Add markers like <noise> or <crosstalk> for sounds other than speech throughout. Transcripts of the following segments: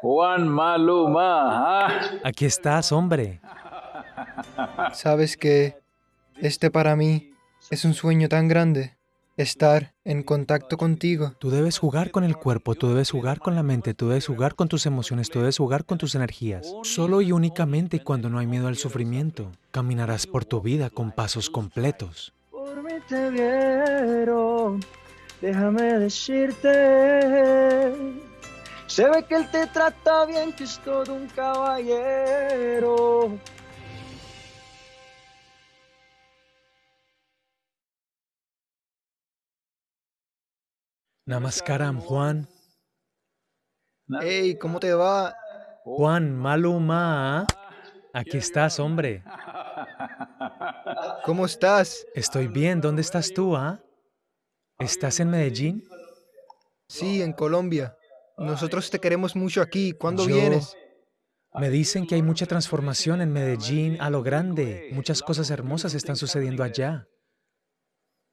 Juan Maluma. ¿ah? Aquí estás, hombre. Sabes que este para mí es un sueño tan grande, estar en contacto contigo. Tú debes jugar con el cuerpo, tú debes jugar con la mente, tú debes jugar con tus emociones, tú debes jugar con tus energías. Solo y únicamente cuando no hay miedo al sufrimiento, caminarás por tu vida con pasos completos. Por mí te vieron, déjame decirte. Se ve que él te trata bien, que es todo un caballero. Namaskaram, Juan. Hey, ¿cómo te va? Juan Maluma. Aquí estás, hombre. ¿Cómo estás? Estoy bien. ¿Dónde estás tú, ah? ¿Estás en Medellín? Sí, en Colombia. Nosotros te queremos mucho aquí. ¿Cuándo Yo- vienes? Me dicen que hay mucha transformación en Medellín a lo grande. Muchas cosas hermosas están sucediendo allá.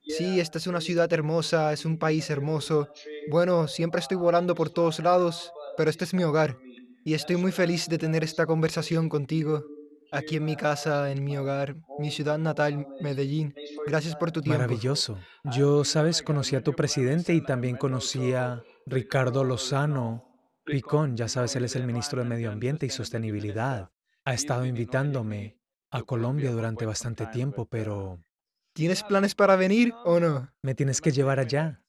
Sí, esta es una ciudad hermosa, es un país hermoso. Bueno, siempre estoy volando por todos lados, pero este es mi hogar. Y estoy muy feliz de tener esta conversación contigo, aquí en mi casa, en mi hogar, mi ciudad natal, Medellín. Gracias por tu tiempo. Maravilloso. Yo, sabes, conocí a tu presidente y también conocí a Ricardo Lozano Picón. Ya sabes, él es el ministro de Medio Ambiente y Sostenibilidad. Ha estado invitándome a Colombia durante bastante tiempo, pero ¿Tienes planes para venir o no? me tienes que llevar allá.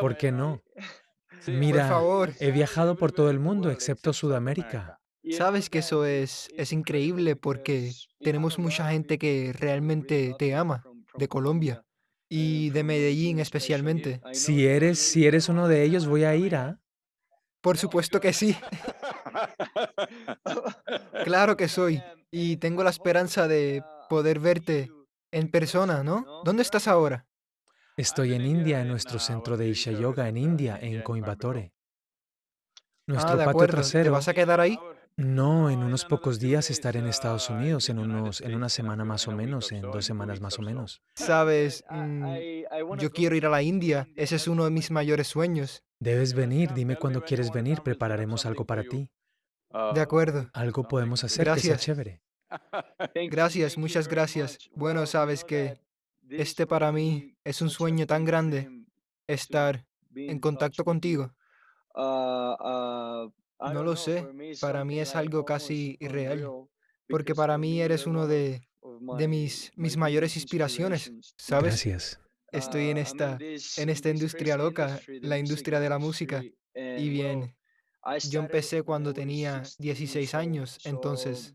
¿Por qué no? <laughs> Mira, he viajado por todo el mundo excepto Sudamérica. Sabes que eso es, es increíble porque tenemos mucha gente que realmente te ama, de Colombia y de Medellín especialmente. Si eres, si eres uno de ellos, voy a ir a... Por supuesto que sí. <laughs> <laughs> Claro que soy. Y tengo la esperanza de poder verte en persona, ¿no? ¿Dónde estás ahora? Estoy en India, en nuestro centro de Isha Yoga en India, en Coimbatore. Nuestro Ah, de patio acuerdo. ¿Te trasero. vas a quedar ahí? No, en unos pocos días estaré en Estados Unidos, en unos, en una semana más o menos, en dos semanas más o menos. Sabes, mm, yo quiero ir a la India. Ese es uno de mis mayores sueños. Debes venir, dime cuándo quieres venir, prepararemos algo para ti. De acuerdo. Algo podemos hacer que sea chévere. Gracias, muchas gracias. Bueno, sabes que este para mí es un sueño tan grande, estar en contacto contigo. No lo sé, para mí es algo casi irreal, porque para mí eres uno de, de mis, mis mayores inspiraciones, ¿sabes? Gracias. Estoy en esta, en esta industria loca, la industria de la música. Y bien, yo empecé cuando tenía 16 años, entonces,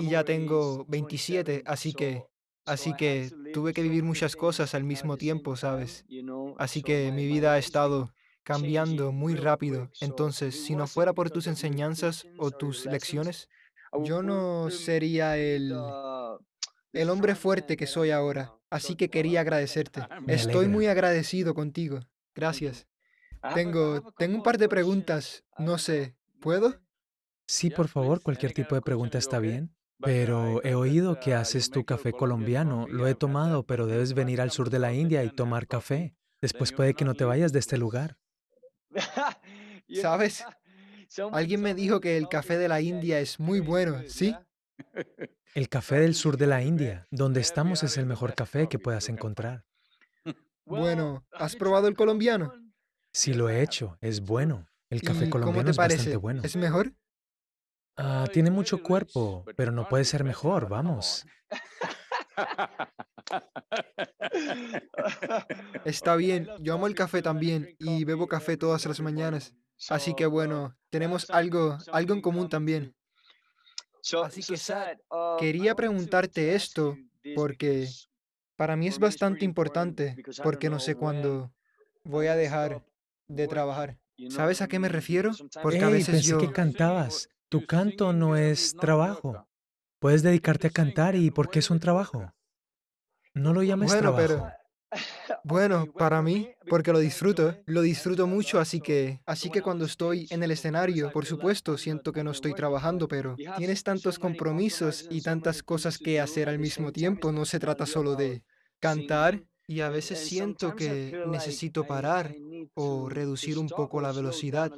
y ya tengo 27, así que, así que tuve que vivir muchas cosas al mismo tiempo, ¿sabes? Así que mi vida ha estado cambiando muy rápido. Entonces, si no fuera por tus enseñanzas o tus lecciones, yo no sería el, el hombre fuerte que soy ahora. Así que quería agradecerte. <laughs> Estoy muy agradecido contigo. Gracias. Tengo, tengo un par de preguntas. No sé, ¿puedo? Sí, por favor, cualquier tipo de pregunta está bien. Pero he oído que haces tu café colombiano. Lo he tomado, pero debes venir al sur de la India y tomar café. Después puede que no te vayas de este lugar. <laughs> ¿Sabes? <laughs> Alguien me dijo que el café de la India es muy bueno, ¿sí? <laughs> El café del sur de la India, donde estamos, es el mejor café que puedas encontrar. Bueno, ¿has probado el colombiano? Sí lo he hecho, es bueno. El café ¿Y cómo colombiano te es bastante parece? bueno. ¿Es mejor? Ah, tiene mucho cuerpo, pero no puede ser mejor, vamos. <laughs> Está bien, yo amo el café también y bebo café todas las mañanas. Así que bueno, tenemos algo, algo en común también. Así que, Sad, Quería preguntarte esto porque para mí es bastante importante porque no sé cuándo voy a dejar de trabajar. ¿Sabes a qué me refiero? Porque a Ey, veces pensé yo... que cantabas. Tu canto no es trabajo. Puedes dedicarte a cantar y ¿por qué es un trabajo? No lo llames Bueno, trabajo. <laughs> pero bueno, para mí, porque lo disfruto, lo disfruto mucho, así que, así que cuando estoy en el escenario, por supuesto, siento que no estoy trabajando, pero tienes tantos compromisos y tantas cosas que hacer al mismo tiempo, no se trata solo de cantar Y a veces siento que necesito parar o reducir un poco la velocidad,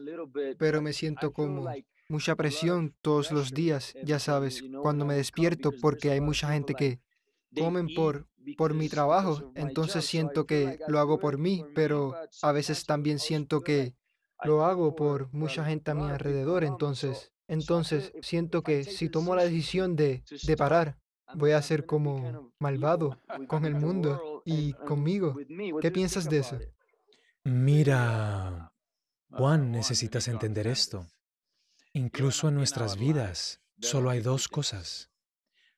pero me siento como mucha presión todos los días, ya sabes, cuando me despierto, porque hay mucha gente que comen por, por mi trabajo, entonces siento que lo hago por mí, pero a veces también siento que lo hago por mucha gente a mi alrededor, entonces, entonces siento que si tomo la decisión de, de parar, voy a ser como malvado con el <laughs> mundo y conmigo. ¿Qué piensas de eso? Mira, Juan, necesitas entender esto. Incluso en nuestras vidas, solo hay dos cosas.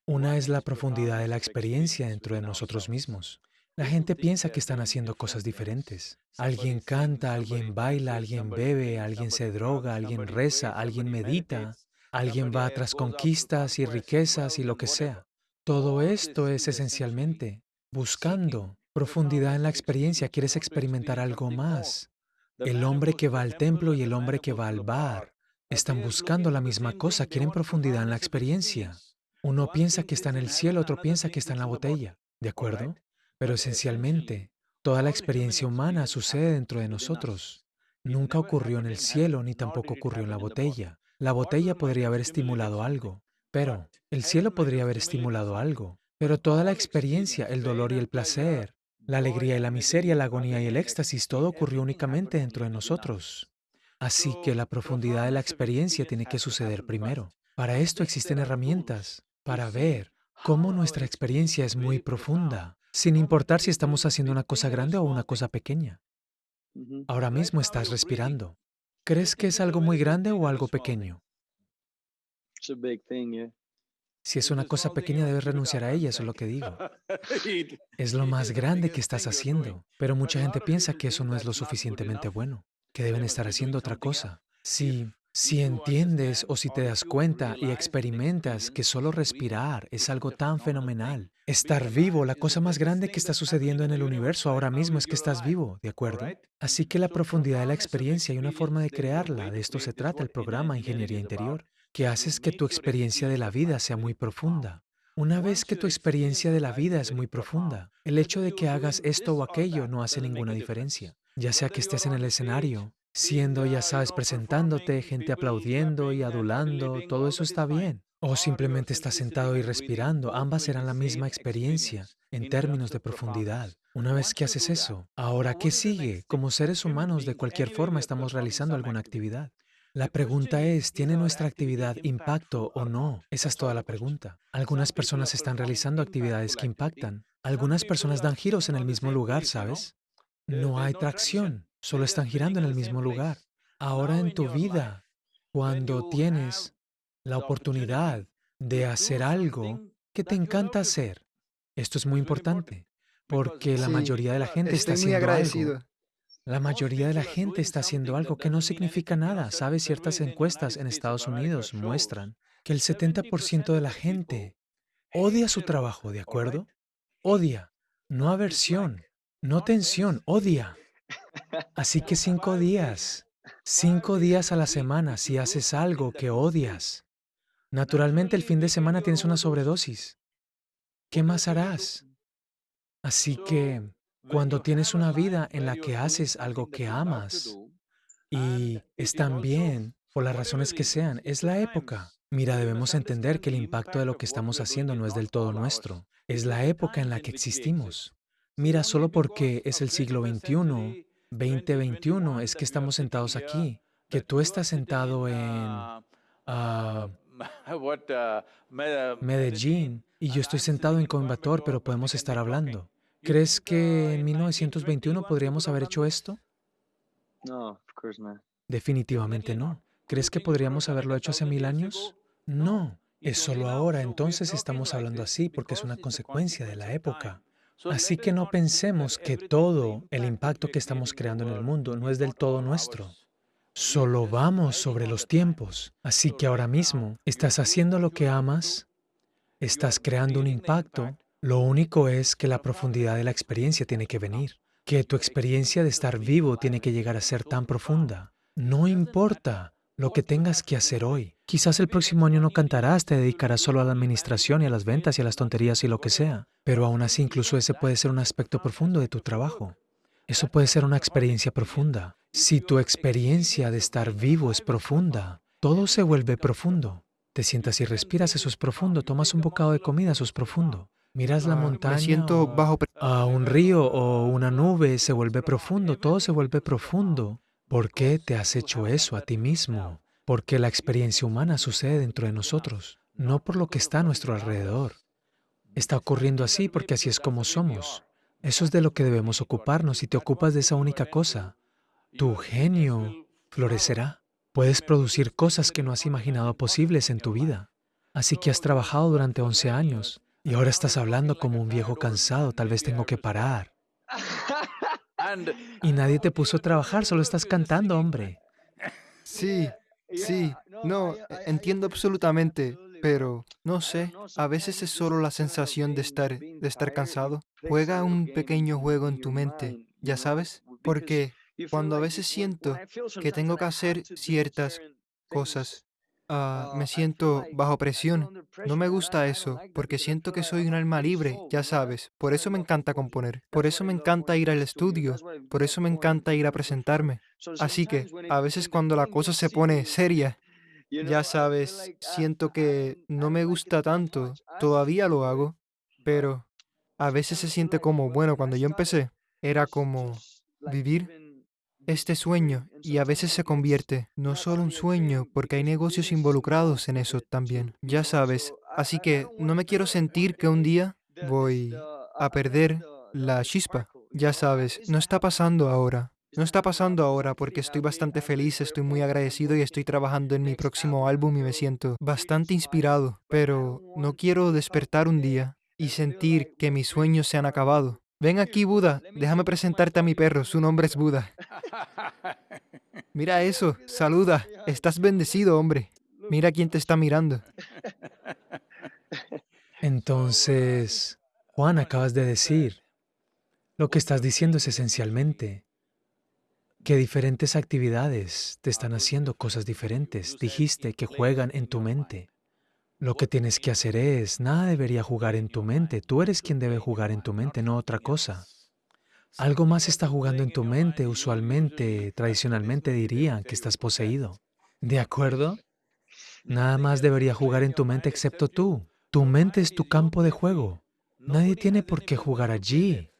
Una es la profundidad de la experiencia dentro de nosotros mismos. La gente piensa que están haciendo cosas diferentes. Alguien canta, alguien baila, alguien bebe, alguien se droga, alguien reza, alguien medita, alguien va tras conquistas y riquezas y lo que sea. Todo esto es esencialmente buscando profundidad en la experiencia. Quieres experimentar algo más. El hombre que va al templo y el hombre que va al bar están buscando la misma cosa, quieren profundidad en la experiencia. Uno piensa que está en el cielo, otro piensa que está en la botella, ¿de acuerdo? Pero esencialmente, toda la experiencia humana sucede dentro de nosotros. Nunca ocurrió en el cielo ni tampoco ocurrió en la botella. La botella podría haber estimulado algo, pero el cielo podría haber estimulado algo. Pero toda la experiencia, el dolor y el placer, la alegría y la miseria, la agonía y el éxtasis, todo ocurrió únicamente dentro de nosotros. Así que la profundidad de la experiencia tiene que suceder primero. Para esto existen herramientas para ver cómo nuestra experiencia es muy profunda, sin importar si estamos haciendo una cosa grande o una cosa pequeña. Ahora mismo estás respirando. ¿Crees que es algo muy grande o algo pequeño? Si es una cosa pequeña, debes renunciar a ella, eso es lo que digo. Es lo más grande que estás haciendo, pero mucha gente piensa que eso no es lo suficientemente bueno, que deben estar haciendo otra cosa. Si si entiendes o si te das cuenta y experimentas que solo respirar es algo tan fenomenal, estar vivo, la cosa más grande que está sucediendo en el universo ahora mismo es que estás vivo, ¿de acuerdo? Así que la profundidad de la experiencia hay una forma de crearla, de esto se trata el programa Ingeniería Interior, que haces que tu experiencia de la vida sea muy profunda. Una vez que tu experiencia de la vida es muy profunda, el hecho de que hagas esto o aquello no hace ninguna diferencia. Ya sea que estés en el escenario, siendo, ya sabes, presentándote, gente aplaudiendo y adulando, todo eso está bien. O simplemente estás sentado y respirando, ambas serán la misma experiencia en términos de profundidad. Una vez que haces eso, ahora, ¿qué sigue? Como seres humanos, de cualquier forma, estamos realizando alguna actividad. La pregunta es, ¿tiene nuestra actividad impacto o no? Esa es toda la pregunta. Algunas personas están realizando actividades que impactan. Algunas personas dan giros en el mismo lugar, ¿sabes? No hay tracción solo están girando en el mismo lugar. Ahora en tu vida, cuando tienes la oportunidad de hacer algo que te encanta hacer, esto es muy importante, porque la mayoría de la gente está haciendo algo. La mayoría de la gente está haciendo algo que no significa nada. ¿Sabes? Ciertas encuestas en Estados Unidos muestran que el 70% de la gente odia su trabajo, ¿de acuerdo? Odia, no aversión, no tensión, odia. Así que cinco días, cinco días a la semana si haces algo que odias. Naturalmente el fin de semana tienes una sobredosis. ¿Qué más harás? Así que cuando tienes una vida en la que haces algo que amas y están bien, por las razones que sean, es la época. Mira, debemos entender que el impacto de lo que estamos haciendo no es del todo nuestro. Es la época en la que existimos. Mira, solo porque es el siglo XXI, 2021, es que estamos sentados aquí, que tú estás sentado en ah, Medellín y yo estoy sentado en Coimbatore, pero podemos estar hablando. ¿Crees que en 1921 podríamos haber hecho esto? No, Definitivamente no. ¿Crees que podríamos haberlo hecho hace mil años? No. Es solo ahora, entonces estamos hablando así porque es una consecuencia de la época. Así que no pensemos que todo el impacto que estamos creando en el mundo no es del todo nuestro. Solo vamos sobre los tiempos. Así que ahora mismo estás haciendo lo que amas, estás creando un impacto. Lo único es que la profundidad de la experiencia tiene que venir, que tu experiencia de estar vivo tiene que llegar a ser tan profunda. No importa lo que tengas que hacer hoy. Quizás el próximo año no cantarás, te dedicarás solo a la administración y a las ventas y a las tonterías y lo que sea. Pero aún así, incluso ese puede ser un aspecto profundo de tu trabajo. Eso puede ser una experiencia profunda. Si tu experiencia de estar vivo es profunda, todo se vuelve profundo. Te sientas y respiras, eso es profundo. Tomas un bocado de comida, eso es profundo. Miras la Ah, montaña Me siento bajo a un río o una nube, se vuelve profundo, todo se vuelve profundo. ¿Por qué te has hecho eso a ti mismo? Porque la experiencia humana sucede dentro de nosotros, no por lo que está a nuestro alrededor. Está ocurriendo así porque así es como somos. Eso es de lo que debemos ocuparnos. Si te ocupas de esa única cosa, tu genio florecerá. Puedes producir cosas que no has imaginado posibles en tu vida. Así que has trabajado durante 11 años y ahora estás hablando como un viejo cansado, tal vez tengo que parar. <laughs> Y nadie te puso a trabajar, solo estás cantando, hombre. Sí, sí, no, entiendo absolutamente, pero no sé, a veces es solo la sensación de estar, de estar cansado. Juega un pequeño juego en tu mente, ya sabes, porque cuando a veces siento que tengo que hacer ciertas cosas, ah, me siento bajo presión. No me gusta eso, porque siento que soy un alma libre, ya sabes. Por eso me encanta componer, por eso me encanta ir al estudio, por eso me encanta ir a presentarme. Así que, a veces cuando la cosa se pone seria, <laughs> ya sabes, siento que no me gusta tanto, todavía lo hago, pero a veces se siente como, bueno, cuando yo empecé, era como vivir este sueño y a veces se convierte no solo un sueño, porque hay negocios involucrados en eso también, ya sabes. Así que no me quiero sentir que un día voy a perder la chispa, ya sabes, no está pasando ahora. No está pasando ahora porque estoy bastante feliz, estoy muy agradecido y estoy trabajando en mi próximo álbum y me siento bastante inspirado, pero no quiero despertar un día y sentir que mis sueños se han acabado. Ven aquí, Buda, déjame presentarte a mi perro, su nombre es Buda. Mira <laughs> eso, saluda, estás bendecido, hombre. Mira quién te está mirando. <laughs> Entonces, Juan, acabas de decir, lo que estás diciendo es esencialmente que diferentes actividades te están haciendo cosas diferentes. Dijiste que juegan en tu mente. Lo que tienes que hacer es, nada debería jugar en tu mente. Tú eres quien debe jugar en tu mente, no otra cosa. Algo más está jugando en tu mente, usualmente, tradicionalmente dirían que estás poseído. ¿De acuerdo? Nada más debería jugar en tu mente excepto tú. Tu mente es tu campo de juego. Nadie tiene por qué jugar allí.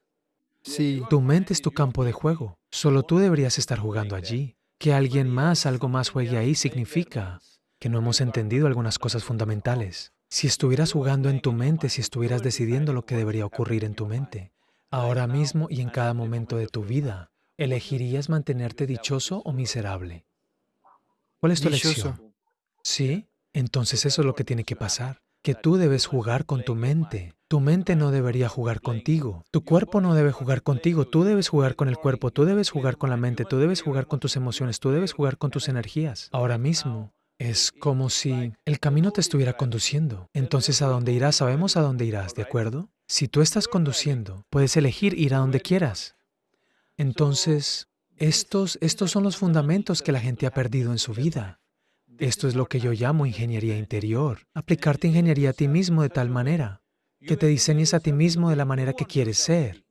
Sí, Tu mente es tu campo de juego. Solo tú deberías estar jugando allí. Que alguien más, algo más juegue ahí significa que no hemos entendido algunas cosas fundamentales. Si estuvieras jugando en tu mente, si estuvieras decidiendo lo que debería ocurrir en tu mente, ahora mismo y en cada momento de tu vida, ¿elegirías mantenerte dichoso o miserable? ¿Cuál es tu elección? ¿Sí? Entonces eso es lo que tiene que pasar. Que tú debes jugar con tu mente. Tu mente no debería jugar contigo. Tu cuerpo no debe jugar contigo. Tú debes jugar con el cuerpo. Tú debes jugar con la mente. Tú debes jugar con tus emociones. Tú debes jugar con tus energías. Ahora mismo es como si el camino te estuviera conduciendo. Entonces, ¿a dónde irás? Sabemos a dónde irás, ¿de acuerdo? Si tú estás conduciendo, puedes elegir ir a donde quieras. Entonces, estos, estos son los fundamentos que la gente ha perdido en su vida. Esto es lo que yo llamo ingeniería interior. Aplicarte ingeniería a ti mismo de tal manera que te diseñes a ti mismo de la manera que quieres ser.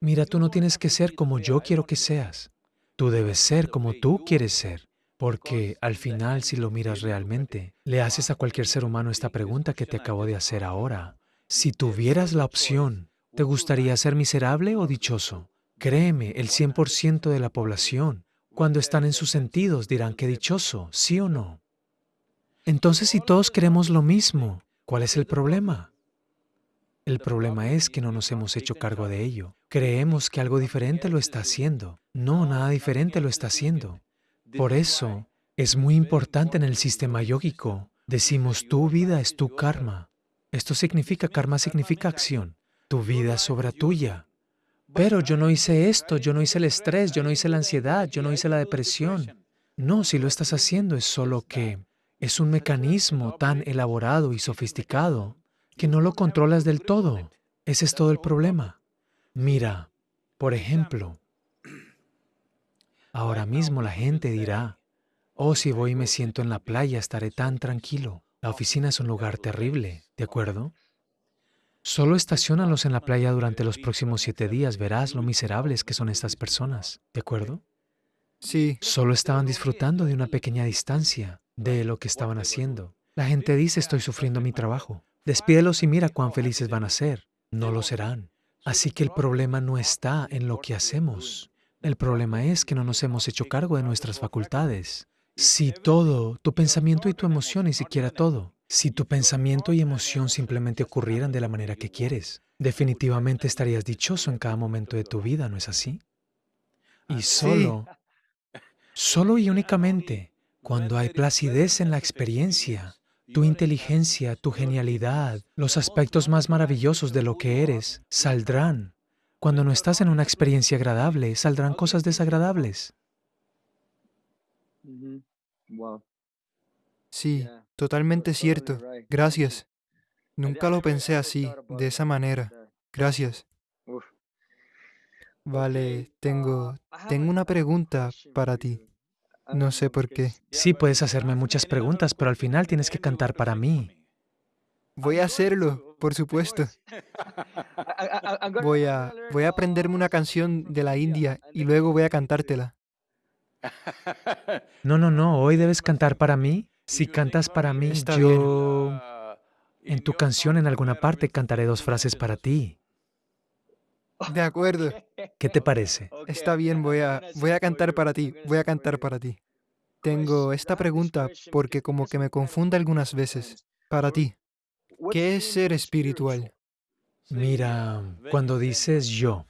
Mira, tú no tienes que ser como yo quiero que seas. Tú debes ser como tú quieres ser. Porque al final, si lo miras realmente, le haces a cualquier ser humano esta pregunta que te acabo de hacer ahora. Si tuvieras la opción, ¿te gustaría ser miserable o dichoso? Créeme, el 100% de la población, cuando están en sus sentidos, dirán que dichoso, sí o no. Entonces, si todos queremos lo mismo, ¿cuál es el problema? El problema es que no nos hemos hecho cargo de ello. Creemos que algo diferente lo está haciendo. No, nada diferente lo está haciendo. Por eso, es muy importante en el sistema yógico. Decimos, tu vida es tu karma. Esto significa, karma significa acción. Tu vida es obra tuya. Pero yo no hice esto, yo no hice el estrés, yo no hice la ansiedad, yo no hice la depresión. No, si lo estás haciendo es solo que es un mecanismo tan elaborado y sofisticado que no lo controlas del todo. Ese es todo el problema. Mira, por ejemplo, ahora mismo la gente dirá, Oh, si voy y me siento en la playa, estaré tan tranquilo. La oficina es un lugar terrible, ¿de acuerdo? Solo estacionalos en la playa durante los próximos siete días, verás lo miserables que son estas personas, ¿de acuerdo? Sí, Solo estaban disfrutando de una pequeña distancia de lo que estaban haciendo. La gente dice, estoy sufriendo mi trabajo. Despídelos y mira cuán felices van a ser. No lo serán. Así que el problema no está en lo que hacemos. El problema es que no nos hemos hecho cargo de nuestras facultades. Si todo, tu pensamiento y tu emoción, ni siquiera todo, si tu pensamiento y emoción simplemente ocurrieran de la manera que quieres, definitivamente estarías dichoso en cada momento de tu vida, ¿no es así? Y solo, solo y <laughs> únicamente cuando hay placidez en la experiencia, tu inteligencia, tu genialidad, los aspectos más maravillosos de lo que eres, saldrán. Cuando no estás en una experiencia agradable, saldrán cosas desagradables. Sí, totalmente cierto. Gracias. Nunca lo pensé así, de esa manera. Gracias. Vale, tengo, have tengo a- una I have a pregunta para ti. No sé know, por qué. Sí, puedes hacerme muchas preguntas, pero al final tienes que cantar para mí. Voy a hacerlo, por supuesto. Voy a, voy a aprenderme una canción de la India y luego voy a cantártela. No, no, no, hoy debes cantar para mí. Si cantas para mí, Está yo... En tu canción en alguna parte cantaré dos frases para ti. De acuerdo. ¿Qué te parece? Está bien, voy a, voy a cantar para ti, voy a cantar para ti. Tengo esta pregunta porque como que me confunde algunas veces. Para ti, ¿qué es ser espiritual? Mira, cuando dices yo,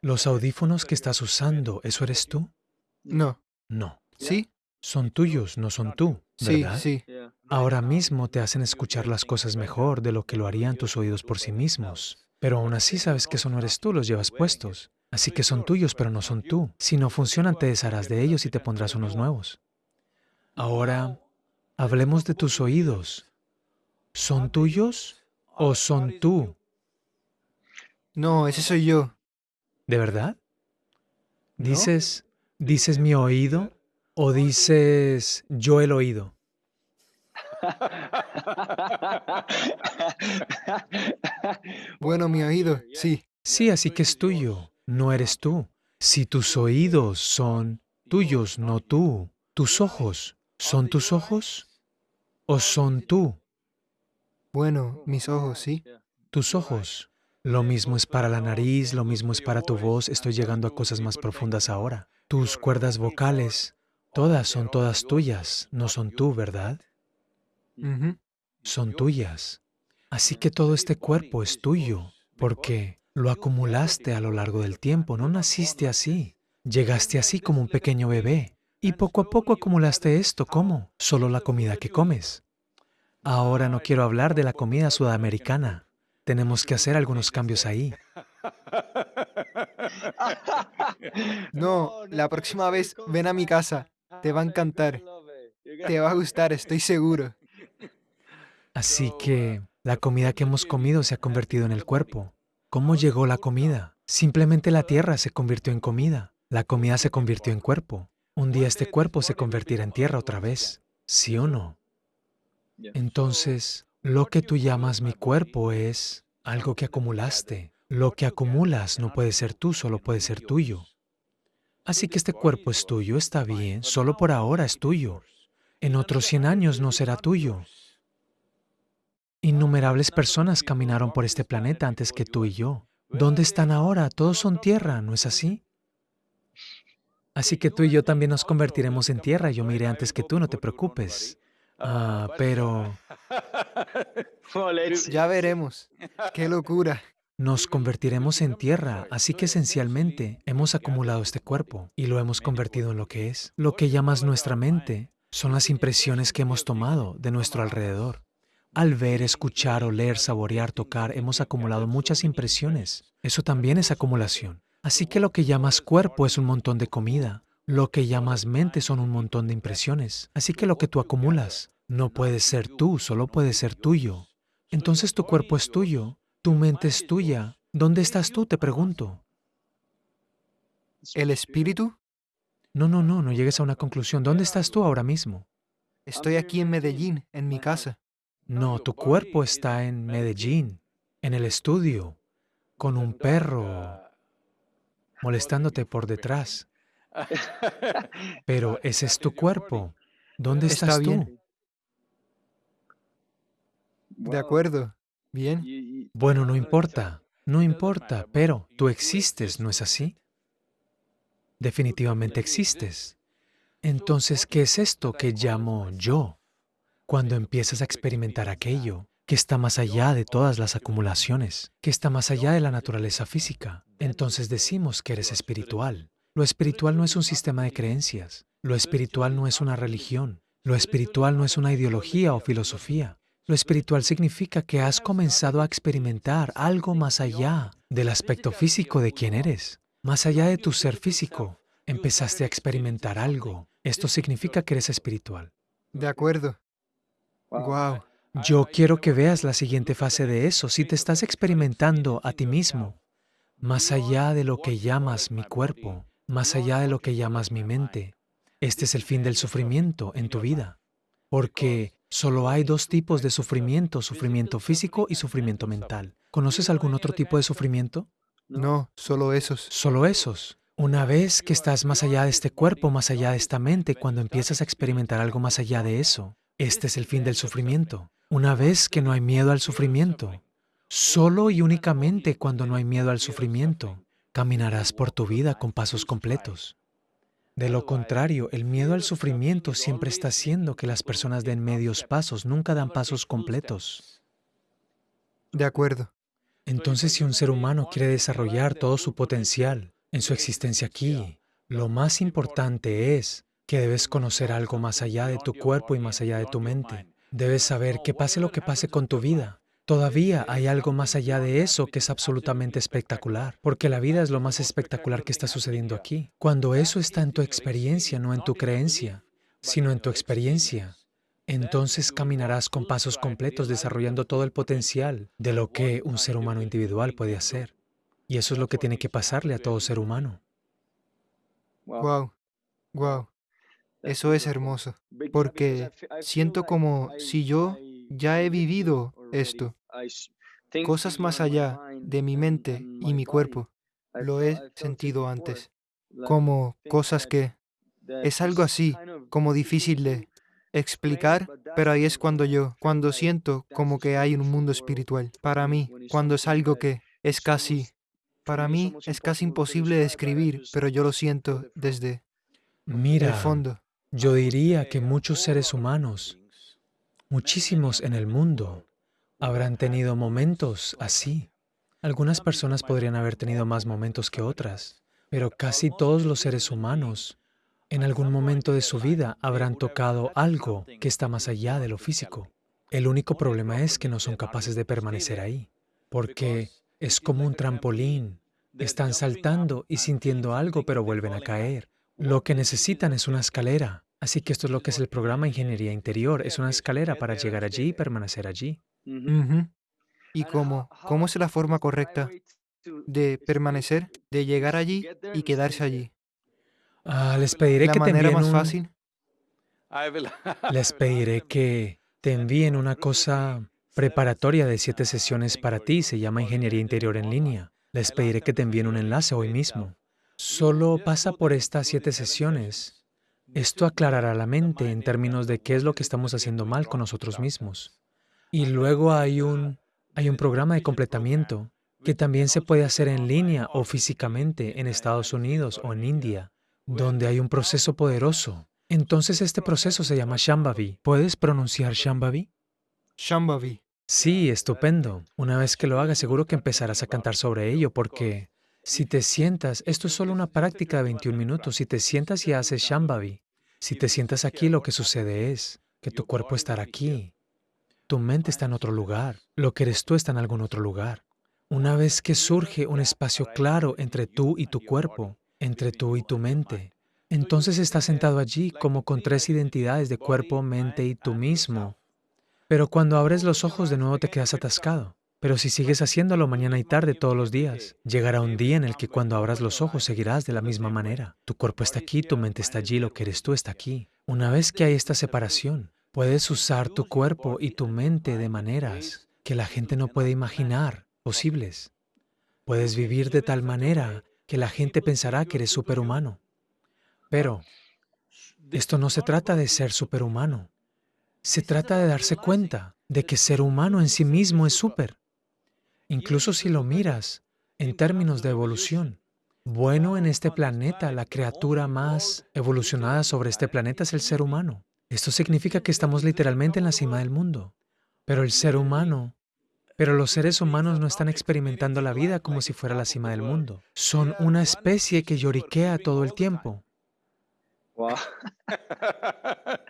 los audífonos que estás usando, ¿eso eres tú? No. No. ¿Sí? Son tuyos, no son tú, Sí, ¿verdad? sí. Yeah. Ahora mismo te hacen escuchar las cosas mejor de lo que lo harían tus oídos por sí mismos. Pero aún así sabes que eso no eres tú, los llevas puestos. Así que son tuyos, pero no son tú. Si no funcionan, te desharás de ellos y te pondrás unos nuevos. Ahora, hablemos de tus oídos. ¿Son tuyos o son tú? No, ese soy yo. ¿De verdad? ¿Dices, dices mi oído o dices yo el oído? <laughs> Bueno, mi oído, sí. Sí, así que es tuyo, no eres tú. Si tus oídos son tuyos, no tú, tus ojos, ¿son tus ojos o son tú? Bueno, mis ojos, sí. Tus ojos. Lo mismo es para la nariz, lo mismo es para tu voz, estoy llegando a cosas más profundas ahora. Tus cuerdas vocales, todas son todas tuyas, no son tú, ¿verdad? Son tuyas. Así que todo este cuerpo es tuyo, porque lo acumulaste a lo largo del tiempo, no naciste así. Llegaste así como un pequeño bebé, y poco a poco acumulaste esto, ¿cómo? Solo la comida que comes. Ahora no quiero hablar de la comida sudamericana. Tenemos que hacer algunos cambios ahí. <laughs> No, la próxima vez ven a mi casa. Te va a encantar. Te va a gustar, estoy seguro. Así que la comida que hemos comido se ha convertido en el cuerpo. ¿Cómo llegó la comida? Simplemente la tierra se convirtió en comida. La comida se convirtió en cuerpo. Un día este cuerpo se convertirá en tierra otra vez. ¿Sí o no? Entonces, lo que tú llamas mi cuerpo es algo que acumulaste. Lo que acumulas no puede ser tú, solo puede ser tuyo. Así que este cuerpo es tuyo, está bien, solo por ahora es tuyo. En otros 100 años no será tuyo. Innumerables personas caminaron por este planeta antes que tú y yo. ¿Dónde están ahora? Todos son tierra, ¿no es así? Así que tú y yo también nos convertiremos en tierra. Yo me iré antes que tú, no te preocupes. Ah, pero Well, let's see. Ya veremos. Qué locura. nos convertiremos en tierra, así que esencialmente hemos acumulado este cuerpo y lo hemos convertido en lo que es. Lo que llamas nuestra mente son las impresiones que hemos tomado de nuestro alrededor. Al ver, escuchar, oler, saborear, tocar, hemos acumulado muchas impresiones. Eso también es acumulación. Así que lo que llamas cuerpo es un montón de comida. Lo que llamas mente son un montón de impresiones. Así que lo que tú acumulas no puede ser tú, solo puede ser tuyo. Entonces tu cuerpo es tuyo, tu mente es tuya. ¿Dónde estás tú? Te pregunto. ¿El espíritu? No, no, no, no llegues a una conclusión. ¿Dónde estás tú ahora mismo? Estoy aquí en Medellín, en mi casa. No, tu cuerpo está en Medellín, en el estudio, con un perro molestándote por detrás. <laughs> Pero ese es tu cuerpo. ¿Dónde Está estás tú? De acuerdo. Bien. Bueno, no importa, no importa, pero tú existes, ¿no es así? Definitivamente existes. Entonces, ¿qué es esto que llamo yo? Cuando empiezas a experimentar aquello que está más allá de todas las acumulaciones, que está más allá de la naturaleza física, entonces decimos que eres espiritual. Lo espiritual no es un sistema de creencias, lo espiritual no es una religión, lo espiritual no es una ideología o filosofía. Lo espiritual significa que has comenzado a experimentar algo más allá del aspecto físico de quién eres, más allá de tu ser físico. Empezaste a experimentar algo. Esto significa que eres espiritual. De acuerdo. Wow. Yo quiero que veas la siguiente fase de eso. Si te estás experimentando a ti mismo, más allá de lo que llamas mi cuerpo, más allá de lo que llamas mi mente, este es el fin del sufrimiento en tu vida. Porque solo hay dos tipos de sufrimiento, sufrimiento físico y sufrimiento mental. ¿Conoces algún otro tipo de sufrimiento? No, solo esos. Solo esos. Una vez que estás más allá de este cuerpo, más allá de esta mente, cuando empiezas a experimentar algo más allá de eso, este es el fin del sufrimiento. Una vez que no hay miedo al sufrimiento, solo y únicamente cuando no hay miedo al sufrimiento, caminarás por tu vida con pasos completos. De lo contrario, el miedo al sufrimiento siempre está haciendo que las personas den medios pasos, nunca dan pasos completos. De acuerdo. Entonces, si un ser humano quiere desarrollar todo su potencial en su existencia aquí, lo más importante es que debes conocer algo más allá de tu cuerpo y más allá de tu mente. Debes saber que pase lo que pase con tu vida, todavía hay algo más allá de eso que es absolutamente espectacular, porque la vida es lo más espectacular que está sucediendo aquí. Cuando eso está en tu experiencia, no en tu creencia, sino en tu experiencia, entonces caminarás con pasos completos desarrollando todo el potencial de lo que un ser humano individual puede hacer. Y eso es lo que tiene que pasarle a todo ser humano. Wow. Wow. Eso es hermoso, porque siento como si yo ya he vivido esto, cosas más allá de mi mente y mi cuerpo. Lo he sentido antes, como cosas que es algo así, como difícil de explicar, pero ahí es cuando yo, cuando siento como que hay un mundo espiritual. Para mí, cuando es algo que es casi, para mí es casi imposible describir, pero yo lo siento desde el Mira, fondo. yo diría que muchos seres humanos, muchísimos en el mundo, habrán tenido momentos así. Algunas personas podrían haber tenido más momentos que otras, pero casi todos los seres humanos en algún momento de su vida habrán tocado algo que está más allá de lo físico. El único problema es que no son capaces de permanecer ahí, porque es como un trampolín. Están saltando y sintiendo algo, pero vuelven a caer. Lo que necesitan es una escalera. Así que esto es lo que es el programa Ingeniería Interior. Es una escalera para llegar allí y permanecer allí. ¿Y cómo? ¿Cómo es la forma correcta de permanecer, de llegar allí y quedarse allí? Ah, les pediré La que te manera más un- fácil. Will <laughs> Les pediré que te envíen una cosa preparatoria de siete sesiones para ti, se llama Ingeniería Interior en línea. Les pediré que te envíen un enlace hoy mismo. Solo pasa por estas siete sesiones. Esto aclarará la mente en términos de qué es lo que estamos haciendo mal con nosotros mismos. Y luego hay un, hay un programa de completamiento que también se puede hacer en línea o físicamente en Estados Unidos o en India, donde hay un proceso poderoso. Entonces este proceso se llama Shambhavi. ¿Puedes pronunciar Shambhavi? Shambhavi. Sí, estupendo. Una vez que lo hagas, seguro que empezarás a cantar sobre ello, porque si te sientas, esto es solo una práctica de 21 minutos, si te sientas y haces Shambhavi, si te sientas aquí, lo que sucede es que tu cuerpo estará aquí, tu mente está en otro lugar, lo que eres tú está en algún otro lugar. Una vez que surge un espacio claro entre tú y tu cuerpo, entre tú y tu mente, entonces estás sentado allí como con tres identidades de cuerpo, mente y tú mismo. Pero cuando abres los ojos de nuevo te quedas atascado. Pero si sigues haciéndolo mañana y tarde todos los días, llegará un día en el que cuando abras los ojos seguirás de la misma manera. Tu cuerpo está aquí, tu mente está allí, lo que eres tú está aquí. Una vez que hay esta separación, puedes usar tu cuerpo y tu mente de maneras que la gente no puede imaginar posibles. Puedes vivir de tal manera que la gente pensará que eres superhumano. Pero esto no se trata de ser superhumano. Se trata de darse cuenta de que ser humano en sí mismo es súper. Incluso si lo miras en términos de evolución, bueno en este planeta, la criatura más evolucionada sobre este planeta es el ser humano. Esto significa que estamos literalmente en la cima del mundo. Pero el ser humano, pero los seres humanos no están experimentando la vida como si fuera la cima del mundo. Son una especie que lloriquea todo el tiempo.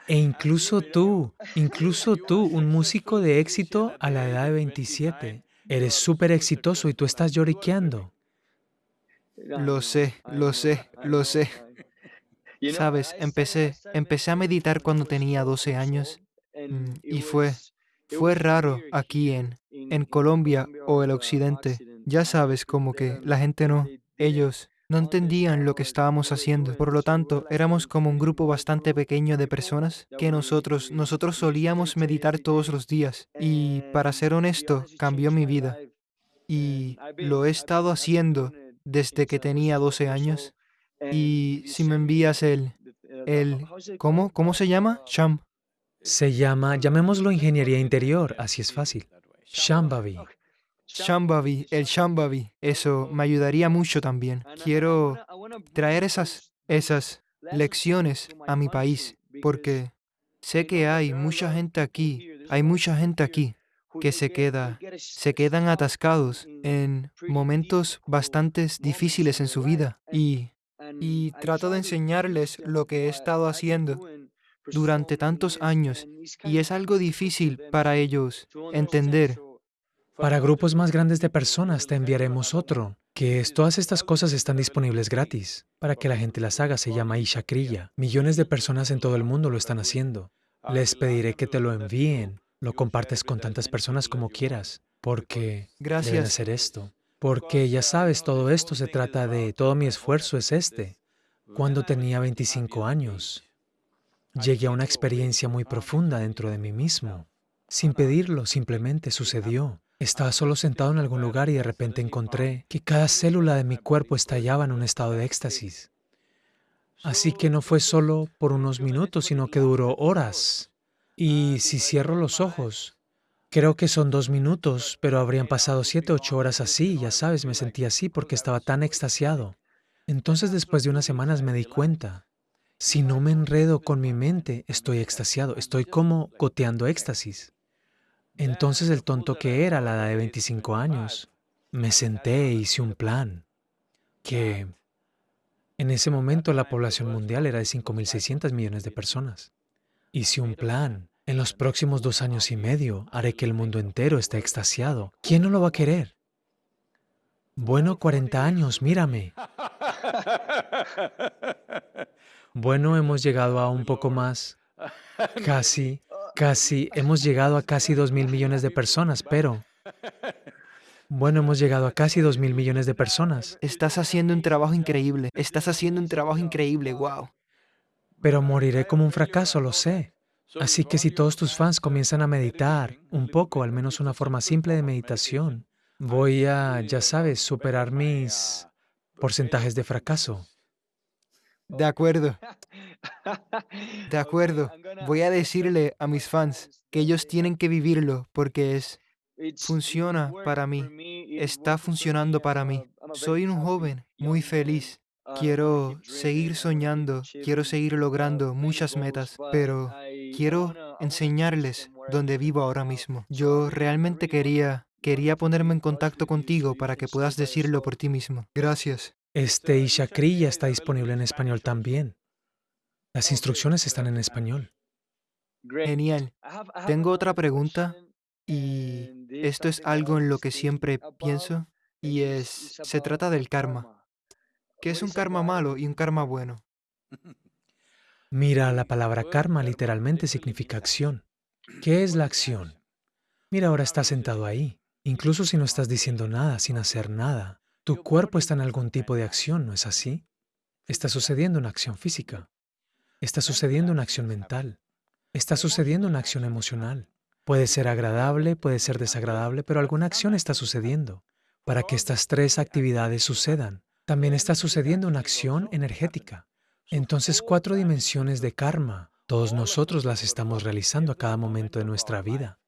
E incluso tú, incluso tú, un músico de éxito a la edad de 27, Eres súper exitoso y tú estás lloriqueando. Lo sé, lo sé, lo sé. Sabes, empecé, empecé a meditar cuando tenía 12 años mm, y fue, fue raro aquí en, en Colombia o el occidente. Ya sabes, como que la gente no, ellos no entendían lo que estábamos haciendo. Por lo tanto, éramos como un grupo bastante pequeño de personas que nosotros, nosotros solíamos meditar todos los días. Y para ser honesto, cambió mi vida. Y lo he estado haciendo desde que tenía 12 años. Y si me envías el, el, ¿cómo? ¿Cómo se llama? Sham. Se llama, llamémoslo ingeniería interior, así es fácil. Shambhavi. Shambhavi, el Shambhavi, eso me ayudaría mucho también. Quiero traer esas, esas lecciones a mi país, porque sé que hay mucha gente aquí, hay mucha gente aquí que se queda, se quedan atascados en momentos bastante difíciles en su vida y, y trato de enseñarles lo que he estado haciendo durante tantos años y es algo difícil para ellos entender para grupos más grandes de personas te enviaremos otro, que es todas estas cosas están disponibles gratis. Para que la gente las haga se llama Ishakriya. Millones de personas en todo el mundo lo están haciendo. Les pediré que te lo envíen, lo compartes con tantas personas como quieras, porque Gracias. deben hacer esto. Porque ya sabes, todo esto se trata de, todo mi esfuerzo es este. Cuando tenía 25 años, llegué a una experiencia muy profunda dentro de mí mismo. Sin pedirlo, simplemente sucedió. Estaba solo sentado en algún lugar y de repente encontré que cada célula de mi cuerpo estallaba en un estado de éxtasis. Así que no fue solo por unos minutos, sino que duró horas. Y si cierro los ojos, creo que son dos minutos, pero habrían pasado siete, ocho horas así, ya sabes, me sentí así porque estaba tan extasiado. Entonces después de unas semanas me di cuenta, si no me enredo con mi mente, estoy extasiado, estoy como goteando éxtasis. Entonces el tonto que era a la edad de 25 años, me senté e hice un plan que en ese momento la población mundial era de 5.600 millones de personas. Hice un plan. En los próximos dos años y medio haré que el mundo entero esté extasiado. ¿Quién no lo va a querer? Bueno, 40 años, mírame. Bueno, hemos llegado a un poco más. Casi. Casi, hemos llegado a casi dos mil millones de personas, pero... Bueno, hemos llegado a casi dos mil millones de personas. Estás haciendo un trabajo increíble. Estás haciendo un trabajo increíble, wow. Pero moriré como un fracaso, lo sé. Así que si todos tus fans comienzan a meditar un poco, al menos una forma simple de meditación, voy a, ya sabes, superar mis porcentajes de fracaso. De acuerdo. De <laughs> acuerdo. Voy a decirle a mis fans que ellos tienen que vivirlo porque es funciona para mí. Está funcionando para mí. Soy un joven muy feliz. Quiero seguir soñando, quiero seguir logrando muchas metas, pero quiero enseñarles dónde vivo ahora mismo. Yo realmente quería quería ponerme en contacto contigo para que puedas decirlo por ti mismo. Gracias. Este Ishakri ya está disponible en español también. Las instrucciones están en español. Genial. Tengo otra pregunta y esto es algo en lo que siempre pienso y es, se trata del karma. ¿Qué es un karma malo y un karma bueno? Mira, la palabra karma literalmente significa acción. ¿Qué es la acción? Mira, ahora estás sentado ahí. Incluso si no estás diciendo nada, sin hacer nada, tu cuerpo está en algún tipo de acción, ¿no es así? Está sucediendo una acción física. Está sucediendo una acción mental. Está sucediendo una acción emocional. Puede ser agradable, puede ser desagradable, pero alguna acción está sucediendo. Para que estas tres actividades sucedan, también está sucediendo una acción energética. Entonces, cuatro dimensiones de karma, todos nosotros las estamos realizando a cada momento de nuestra vida.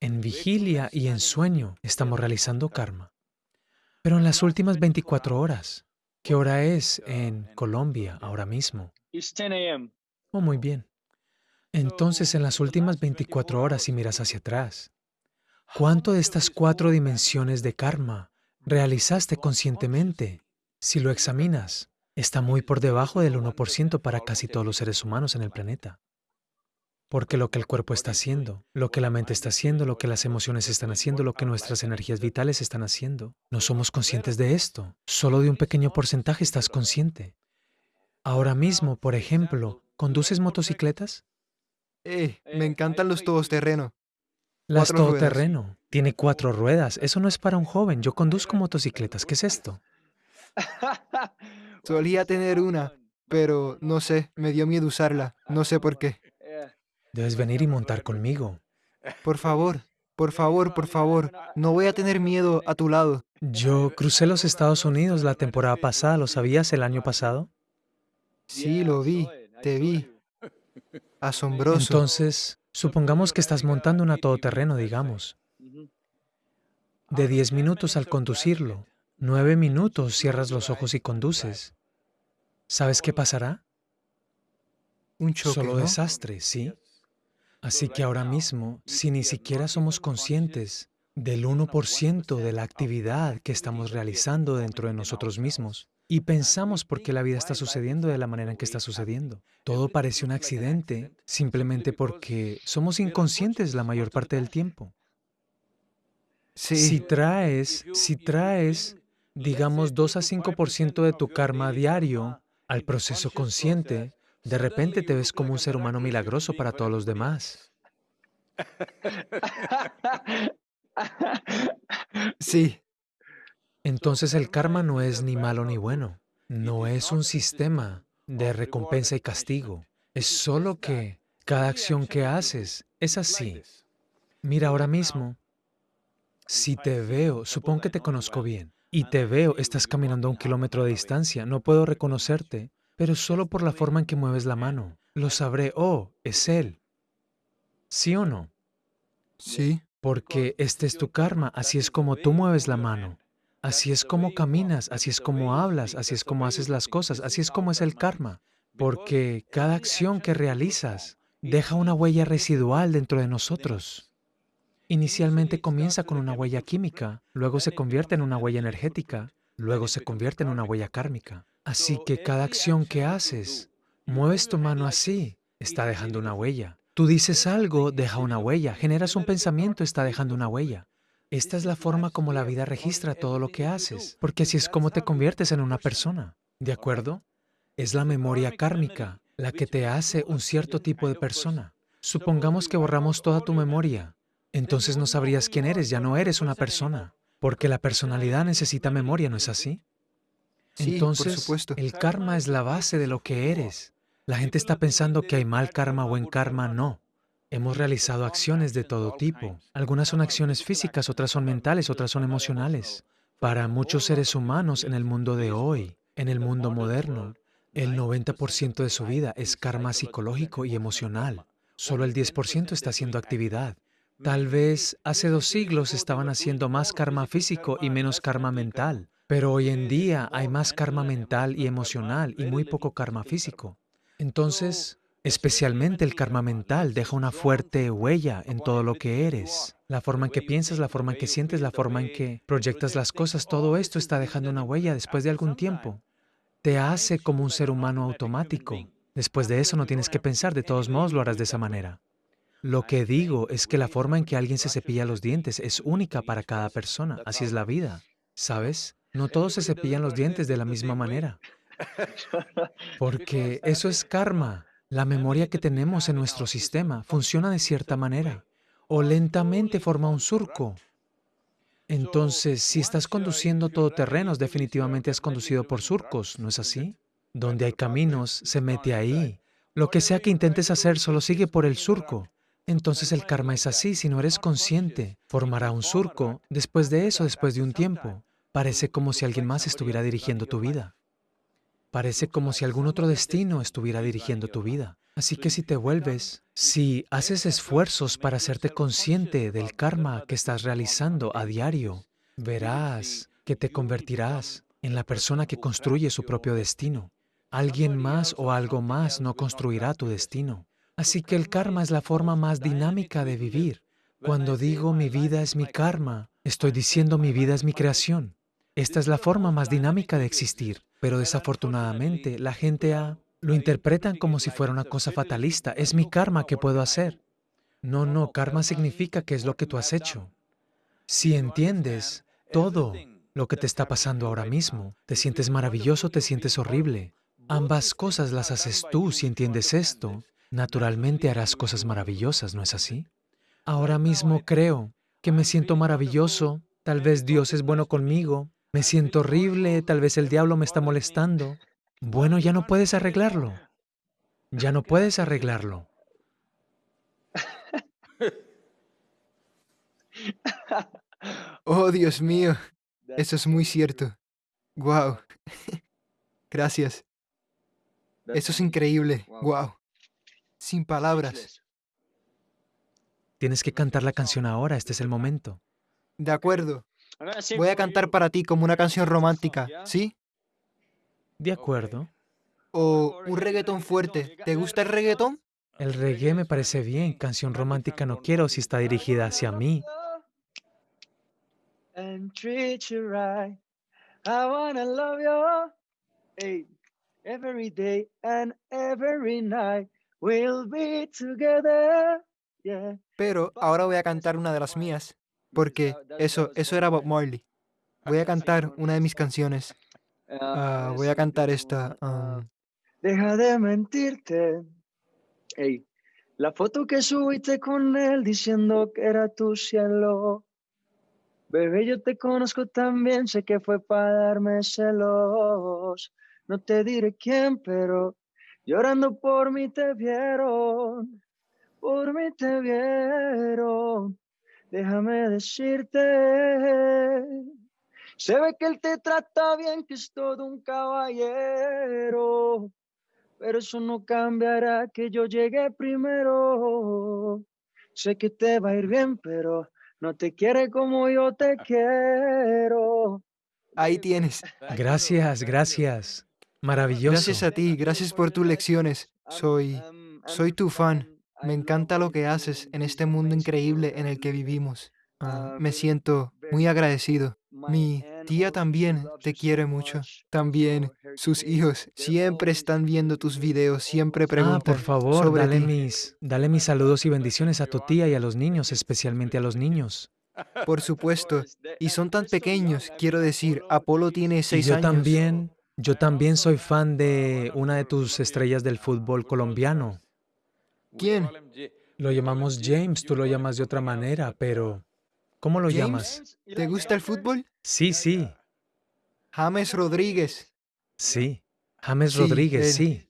En vigilia y en sueño estamos realizando karma. Pero en las últimas 24 horas, ¿qué hora es en Colombia ahora mismo? Oh, muy bien. Entonces, en las últimas 24 horas, si miras hacia atrás, ¿cuánto de estas cuatro dimensiones de karma realizaste conscientemente? Si lo examinas, está muy por debajo del 1% para casi todos los seres humanos en el planeta. Porque lo que el cuerpo está haciendo, lo que la mente está haciendo, lo que las emociones están haciendo, lo que nuestras energías vitales están haciendo, no somos conscientes de esto. Solo de un pequeño porcentaje estás consciente. Ahora mismo, por ejemplo, ¿conduces motocicletas? Eh, me encantan los todoterreno. Las todoterreno. Tiene cuatro ruedas. Eso no es para un joven. Yo conduzco motocicletas. ¿Qué es esto? <laughs> Solía tener una, pero no sé, me dio miedo usarla. No sé por qué. Debes venir y montar conmigo. Por favor, por favor, por favor. No voy a tener miedo a tu lado. Yo crucé los Estados Unidos la temporada pasada. ¿Lo sabías el año pasado? Sí, lo vi, te vi. Asombroso. Entonces, supongamos que estás montando una todoterreno, digamos. De 10 minutos al conducirlo, 9 minutos cierras los ojos y conduces. ¿Sabes qué pasará? Un choque, Solo desastre, ¿sí? Así que ahora mismo, si ni siquiera somos conscientes del 1% de la actividad que estamos realizando dentro de nosotros mismos, y pensamos por qué la vida está sucediendo de la manera en que está sucediendo. Todo parece un accidente simplemente porque somos inconscientes la mayor parte del tiempo. Sí. Si traes, si traes, digamos, 2 a 5% de tu karma diario al proceso consciente, de repente te ves como un ser humano milagroso para todos los demás. <laughs> Sí. Entonces el karma no es ni malo ni bueno. No es un sistema de recompensa y castigo. Es solo que cada acción que haces es así. Mira ahora mismo, si te veo, supongo que te conozco bien, y te veo, estás caminando a un kilómetro de distancia, no puedo reconocerte, pero solo por la forma en que mueves la mano, lo sabré, oh, es él. ¿Sí o no? Sí. Porque este es tu karma, así es como tú mueves la mano. Así es como caminas, así es como hablas, así es como haces las cosas, así es como es el karma. Porque cada acción que realizas deja una huella residual dentro de nosotros. Inicialmente comienza con una huella química, luego se convierte en una huella energética, luego se convierte en una huella kármica. Así que cada acción que haces, mueves tu mano así, está dejando una huella. Tú dices algo, deja una huella. Generas un pensamiento, está dejando una huella. Esta es la forma como la vida registra todo lo que haces, porque así es como te conviertes en una persona. ¿De acuerdo? Es la memoria kármica la que te hace un cierto tipo de persona. Supongamos que borramos toda tu memoria. Entonces no sabrías quién eres, ya no eres una persona. Porque la personalidad necesita memoria, ¿no es así? Entonces, supuesto. el karma es la base de lo que eres. La gente está pensando que hay mal karma, buen karma, no. Hemos realizado acciones de todo tipo. Algunas son acciones físicas, otras son mentales, otras son emocionales. Para muchos seres humanos en el mundo de hoy, en el mundo moderno, el 90% de su vida es karma psicológico y emocional. Solo el 10% está haciendo actividad. Tal vez hace dos siglos estaban haciendo más karma físico y menos karma mental, pero hoy en día hay más karma mental y emocional y muy poco karma físico. Entonces, especialmente el karma mental deja una fuerte huella en todo lo que eres. La forma en que piensas, la forma en que sientes, la forma en que proyectas las cosas, todo esto está dejando una huella después de algún tiempo. Te hace como un ser humano automático. Después de eso no tienes que pensar, de todos modos lo harás de esa manera. Lo que digo es que la forma en que alguien se cepilla los dientes es única para cada persona. Así es la vida. ¿Sabes? No todos se cepillan los dientes de la misma manera. Porque eso es karma. La memoria que tenemos en nuestro sistema funciona de cierta manera. O lentamente forma un surco. Entonces, si estás conduciendo todoterrenos, definitivamente has conducido por surcos, ¿no es así? Donde hay caminos, se mete ahí. Lo que sea que intentes hacer, solo sigue por el surco. Entonces el karma es así, si no eres consciente, formará un surco, después de eso, después de un tiempo. Parece como si alguien más estuviera dirigiendo tu vida. Parece como si algún otro destino estuviera dirigiendo tu vida. Así que si te vuelves, si haces esfuerzos para hacerte consciente del karma que estás realizando a diario, verás que te convertirás en la persona que construye su propio destino. Alguien más o algo más no construirá tu destino. Así que el karma es la forma más dinámica de vivir. Cuando digo mi vida es mi karma, estoy diciendo mi vida es mi creación. Esta es la forma más dinámica de existir, pero desafortunadamente la gente lo interpretan como si fuera una cosa fatalista. Es mi karma que puedo hacer. No, no, karma significa que es lo que tú has hecho. Si entiendes todo lo que te está pasando ahora mismo, te sientes maravilloso, te sientes horrible. Ambas cosas las haces tú si entiendes esto naturalmente harás cosas maravillosas, ¿no es así? Ahora mismo creo que me siento maravilloso, tal vez Dios es bueno conmigo, me siento horrible, tal vez el diablo me está molestando. Bueno, ya no puedes arreglarlo. Ya no puedes arreglarlo. <laughs> Oh, Dios mío, eso es muy cierto. Wow. <laughs> Gracias. Eso es increíble. Wow sin palabras. Tienes que cantar la canción ahora, este es el momento. De acuerdo. Voy a cantar para ti como una canción romántica, ¿sí? De acuerdo. O un reggaetón fuerte. ¿Te gusta el reggaetón? El reggae me parece bien, canción romántica no quiero si está dirigida hacia mí. every day and every night. Pero ahora voy a cantar una de las mías, porque eso, eso era Bob Marley. Voy a cantar una de mis canciones. Ah, voy a cantar esta. Ah. Deja de mentirte. Hey, la foto que subiste con él diciendo que era tu cielo. Bebé, yo te conozco también, sé que fue para darme celos. No te diré quién, pero Llorando por mí te vieron, por mí te vieron. Déjame decirte, se ve que él te trata bien, que es todo un caballero. Pero eso no cambiará que yo llegue primero. Sé que te va a ir bien, pero no te quiere como yo te quiero. Ahí tienes. Gracias, gracias. Maravilloso. Gracias a ti, gracias por tus lecciones. Soy, soy tu fan. Me encanta lo que haces en este mundo increíble en el que vivimos. Ah, me siento muy agradecido. Mi tía también te quiere mucho. También sus hijos siempre están viendo tus videos, siempre preguntan. Ah, por favor, dale, Mis, dale mis saludos y bendiciones a tu tía y a los niños, especialmente a los niños. Por supuesto. Y son tan pequeños, quiero decir, Apolo tiene seis yo años. también yo también soy fan de una de tus estrellas del fútbol colombiano. ¿Quién? Lo llamamos James, tú lo llamas de otra manera, pero ¿cómo lo llamas? ¿Te gusta el fútbol? Sí, sí. James Rodríguez. Sí, James Rodríguez, sí.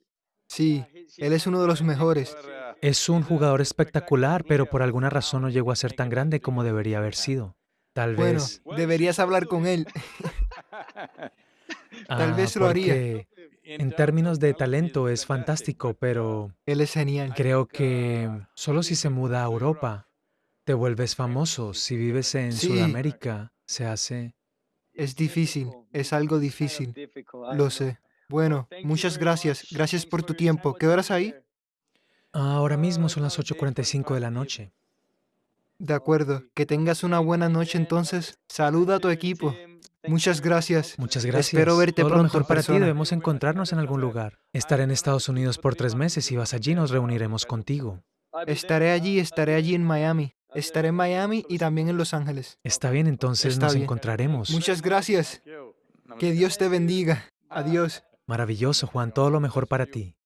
Sí, él es uno de los mejores. Es un jugador espectacular, pero por alguna razón no llegó a ser tan grande como debería haber sido. Tal vez. Bueno, deberías hablar con él. <laughs> Tal vez lo haría. En términos de talento es fantástico, pero... Él es genial. Creo que solo si se muda a Europa, te vuelves famoso. Si vives en Sudamérica, se hace... Es difícil, es algo difícil. Lo sé. Bueno, muchas gracias. Gracias por tu tiempo. ¿Qué horas hay? Ahora mismo son las 8.45 de la noche. De acuerdo. Que tengas una buena noche entonces. Saluda a tu equipo. Muchas gracias. Muchas gracias. Espero verte Todo pronto. Lo mejor para ti. Debemos encontrarnos en algún lugar. Estaré en Estados Unidos por tres meses. y vas allí, nos reuniremos contigo. Estaré allí, estaré allí en Miami. Estaré en Miami y también en Los Ángeles. Está bien, entonces nos encontraremos. Muchas gracias. Que Dios te bendiga. Adiós. Maravilloso, Juan. Todo lo mejor para ti.